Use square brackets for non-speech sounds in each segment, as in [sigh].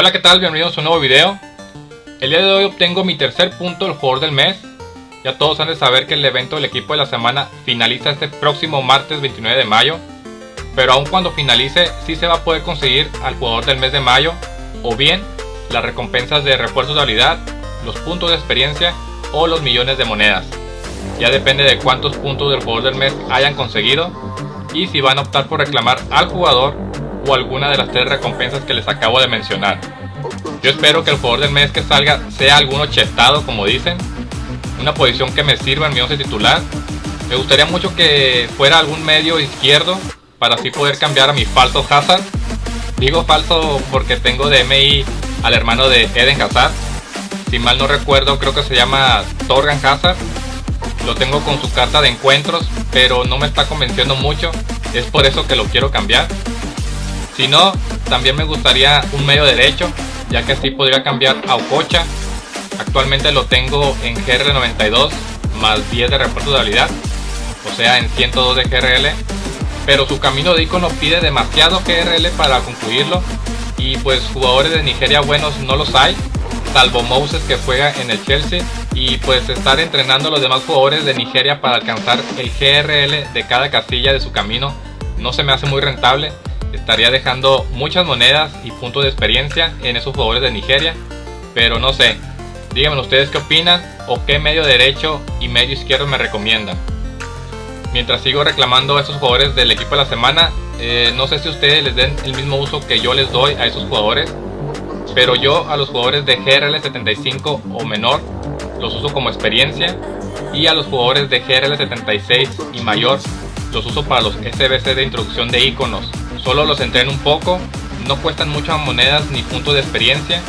Hola qué tal, bienvenidos a un nuevo video. El día de hoy obtengo mi tercer punto del jugador del mes. Ya todos han de saber que el evento del equipo de la semana finaliza este próximo martes 29 de mayo Pero aun cuando finalice, sí se va a poder conseguir al jugador del mes de mayo O bien, las recompensas de refuerzos de habilidad, los puntos de experiencia o los millones de monedas. Ya depende de cuántos puntos del jugador del mes hayan conseguido y si van a optar por reclamar al jugador o alguna de las tres recompensas que les acabo de mencionar. Yo espero que el jugador del mes que salga sea alguno chetado como dicen, una posición que me sirva en mi 11 titular. Me gustaría mucho que fuera algún medio izquierdo para así poder cambiar a mi falso Hazard. Digo falso porque tengo de MI al hermano de Eden Hazard. Si mal no recuerdo creo que se llama Torgan Hazard. Lo tengo con su carta de encuentros pero no me está convenciendo mucho. Es por eso que lo quiero cambiar. Si no, también me gustaría un medio derecho, ya que así podría cambiar a Ococha. Actualmente lo tengo en GR92 más 10 de refuerzo de habilidad, o sea en 102 de GRL. Pero su camino de icono pide demasiado GRL para concluirlo y pues jugadores de Nigeria buenos no los hay, salvo Moses que juega en el Chelsea y pues estar entrenando a los demás jugadores de Nigeria para alcanzar el GRL de cada casilla de su camino no se me hace muy rentable estaría dejando muchas monedas y puntos de experiencia en esos jugadores de Nigeria. Pero no sé, díganme ustedes qué opinan o qué medio derecho y medio izquierdo me recomiendan. Mientras sigo reclamando a esos jugadores del equipo de la semana, eh, no sé si ustedes les den el mismo uso que yo les doy a esos jugadores. Pero yo a los jugadores de GRL 75 o menor los uso como experiencia. Y a los jugadores de GRL 76 y mayor los uso para los SBC de introducción de iconos Solo los entreno un poco, no cuestan muchas monedas ni puntos de experiencia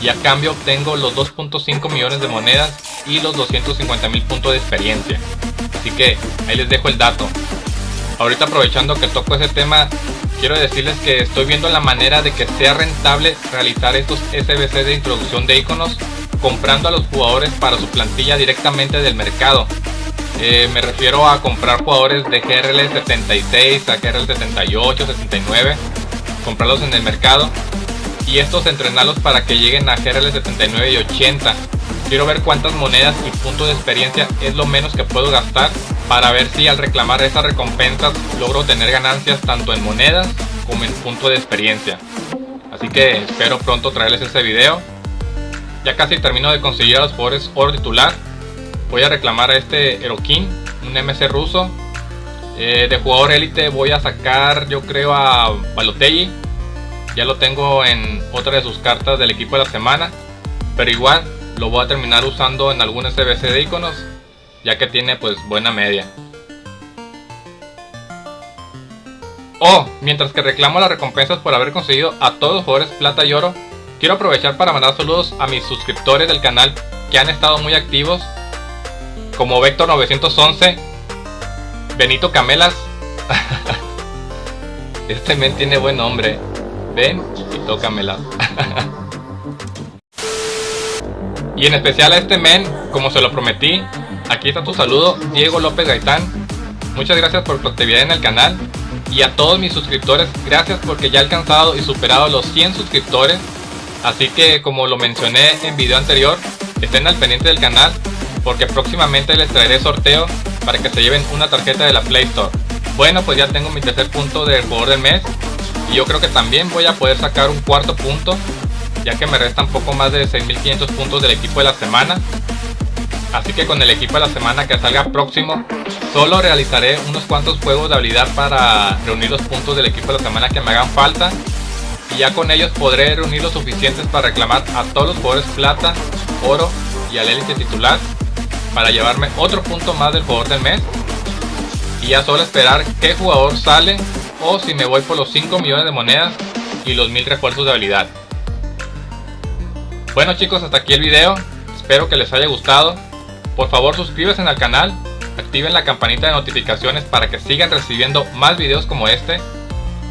y a cambio obtengo los 2.5 millones de monedas y los 250 mil puntos de experiencia. Así que ahí les dejo el dato. Ahorita aprovechando que toco ese tema, quiero decirles que estoy viendo la manera de que sea rentable realizar estos SBC de introducción de iconos comprando a los jugadores para su plantilla directamente del mercado eh, me refiero a comprar jugadores de GRL 76 a GRL 78, 79, comprarlos en el mercado y estos entrenarlos para que lleguen a GRL 79 y 80. Quiero ver cuántas monedas y puntos de experiencia es lo menos que puedo gastar para ver si al reclamar esas recompensas logro tener ganancias tanto en monedas como en puntos de experiencia. Así que espero pronto traerles ese video. Ya casi termino de conseguir a los jugadores oro titular voy a reclamar a este Erokin, un MC ruso. Eh, de jugador élite voy a sacar yo creo a Balotelli. Ya lo tengo en otra de sus cartas del equipo de la semana. Pero igual lo voy a terminar usando en algún SBC de iconos. Ya que tiene pues buena media. Oh, mientras que reclamo las recompensas por haber conseguido a todos los jugadores plata y oro, quiero aprovechar para mandar saludos a mis suscriptores del canal que han estado muy activos como Vector 911, Benito Camelas. [laughs] este men tiene buen nombre. Ven y tócamela. [laughs] y en especial a este men, como se lo prometí, aquí está tu saludo, Diego López Gaitán. Muchas gracias por tu actividad en el canal. Y a todos mis suscriptores, gracias porque ya he alcanzado y superado los 100 suscriptores. Así que como lo mencioné en video anterior, estén al pendiente del canal porque próximamente les traeré sorteo para que se lleven una tarjeta de la Play Store. Bueno, pues ya tengo mi tercer punto del jugador del mes y yo creo que también voy a poder sacar un cuarto punto ya que me restan poco más de 6500 puntos del equipo de la semana. Así que con el equipo de la semana que salga próximo, solo realizaré unos cuantos juegos de habilidad para reunir los puntos del equipo de la semana que me hagan falta. Y ya con ellos podré reunir los suficientes para reclamar a todos los jugadores plata, oro y al élite titular para llevarme otro punto más del jugador del mes. Y ya solo esperar qué jugador sale o si me voy por los 5 millones de monedas y los 1000 refuerzos de habilidad. Bueno chicos, hasta aquí el video. Espero que les haya gustado. Por favor suscríbanse al canal, activen la campanita de notificaciones para que sigan recibiendo más videos como este.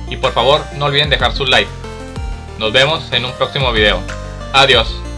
Y por favor no olviden dejar su like. Nos vemos en un próximo video. Adiós.